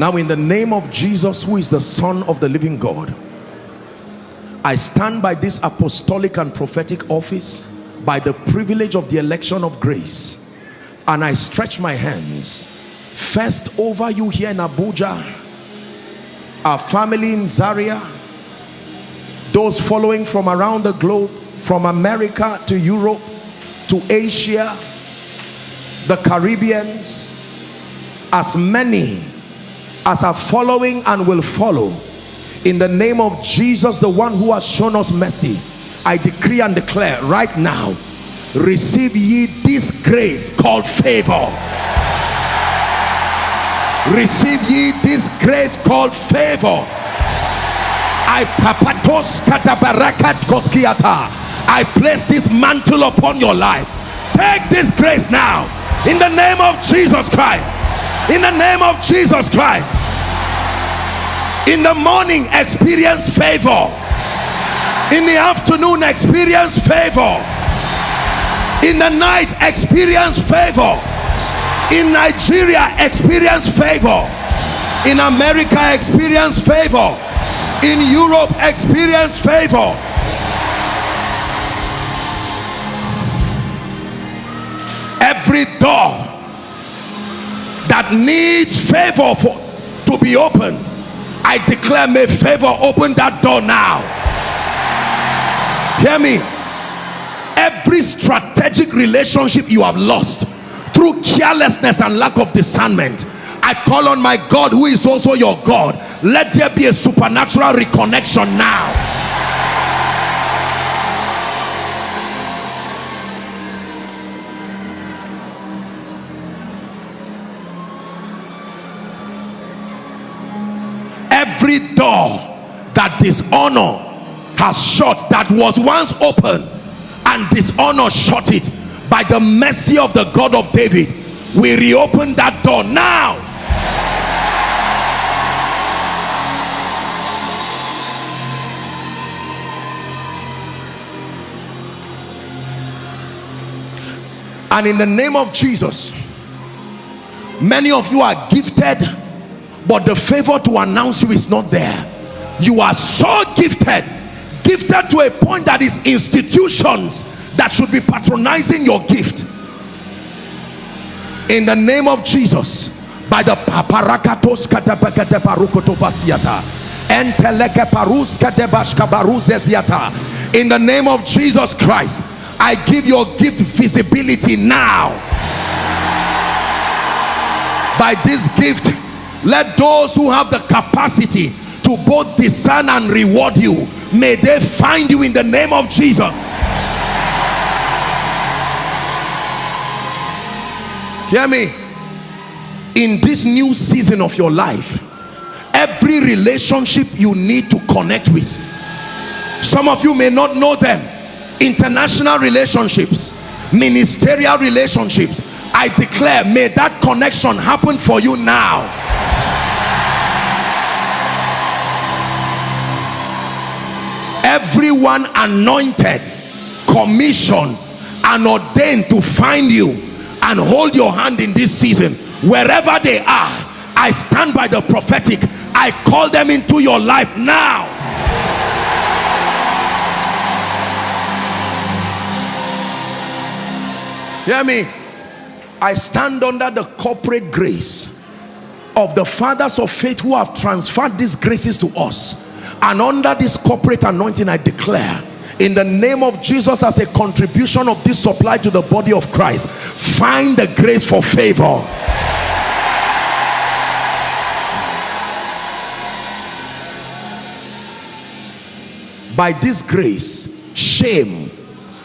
Now in the name of Jesus, who is the son of the living God, I stand by this apostolic and prophetic office by the privilege of the election of grace and I stretch my hands first over you here in Abuja our family in Zaria those following from around the globe from America to Europe to Asia the Caribbeans as many as are following and will follow. In the name of Jesus the one who has shown us mercy I decree and declare right now receive ye this grace called favor. Receive ye this grace called favor. I papatos koskiata. I place this mantle upon your life. Take this grace now. In the name of Jesus Christ. In the name of Jesus Christ in the morning experience favor. In the afternoon experience favor. In the night experience favor. In Nigeria experience favor. In America experience favor. In Europe experience favor. Every door that needs favor for to be opened I declare may favor open that door now. Hear me. Every strategic relationship you have lost through carelessness and lack of discernment I call on my God who is also your God let there be a supernatural reconnection now every door that dishonor has shut that was once open and dishonor shut it. By the mercy of the God of David we reopen that door now. And in the name of Jesus many of you are gifted but the favor to announce you is not there. You are so gifted gifted to a point that is institutions that should be patronizing your gift. In the name of Jesus by the paparakatos in the name of Jesus Christ I give your gift visibility now. By this gift let those who have the capacity to both discern and reward you may they find you in the name of Jesus. Hear me. In this new season of your life every relationship you need to connect with some of you may not know them international relationships ministerial relationships I declare may that connection happen for you now everyone anointed commissioned and ordained to find you and hold your hand in this season. Wherever they are I stand by the prophetic. I call them into your life now. Hear me. I stand under the corporate grace of the fathers of faith who have transferred these graces to us and under this corporate anointing I declare in the name of Jesus as a contribution of this supply to the body of Christ find the grace for favor. By this grace shame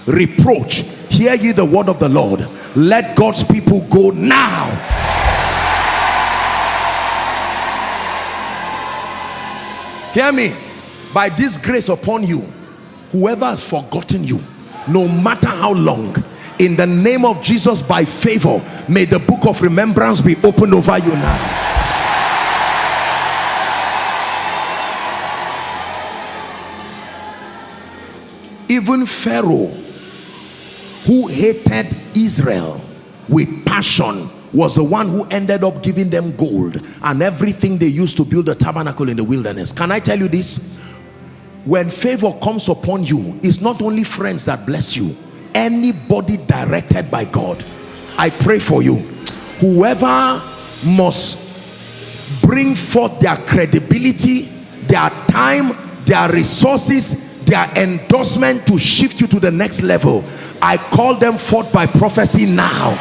reproach hear ye the word of the Lord. Let God's people go now. Hear me by this grace upon you whoever has forgotten you no matter how long in the name of Jesus by favor may the book of remembrance be opened over you now. Even Pharaoh who hated Israel with passion was the one who ended up giving them gold and everything they used to build the tabernacle in the wilderness. Can i tell you this when favor comes upon you it's not only friends that bless you anybody directed by god. I pray for you. Whoever must bring forth their credibility their time their resources their endorsement to shift you to the next level i call them forth by prophecy now.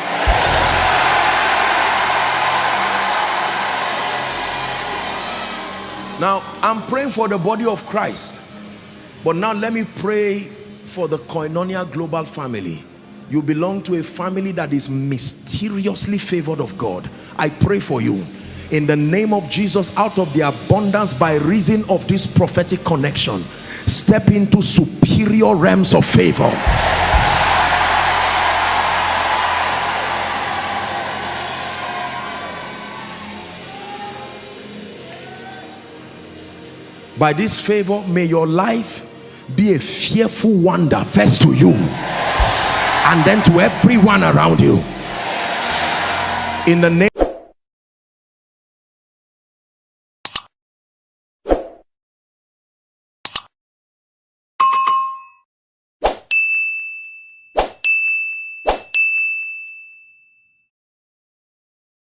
Now i'm praying for the body of christ but now let me pray for the koinonia global family. You belong to a family that is mysteriously favored of god. I pray for you. In the name of jesus out of the abundance by reason of this prophetic connection step into superior realms of favor. By this favor may your life be a fearful wonder first to you and then to everyone around you. In the name